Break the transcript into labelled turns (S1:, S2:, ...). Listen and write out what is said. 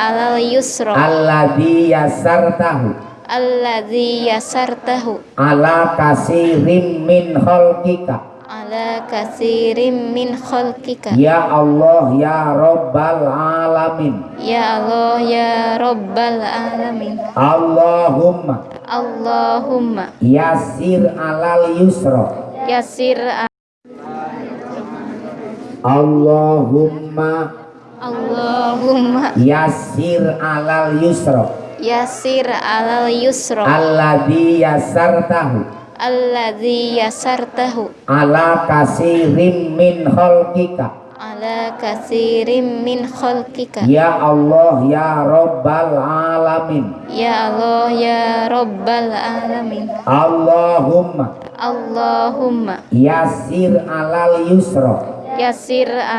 S1: alal yusra.
S2: Alladzi yasartahu
S1: alladzi yasartahu
S2: ala kasirim min khalqika.
S1: Ala kasirim min khalqika.
S2: Ya Allah ya rabbal alamin.
S1: Ya Allah ya rabbal alamin.
S2: Allahumma.
S1: Allahumma.
S2: Yasir alal yusra.
S1: Yasir
S2: Allahumma
S1: Allahumma.
S2: Yasir alal yusra.
S1: Yasir alal yusra.
S2: Alladzi yasartahu.
S1: Alladzi yasartahu.
S2: Ala kasirim min khalqika.
S1: Ala kasirim min khalqika.
S2: Ya Allah ya rabbal alamin.
S1: Ya Allah ya rabbal alamin.
S2: Allahumma.
S1: Allahumma.
S2: Yasir alal yusra.
S1: Yasir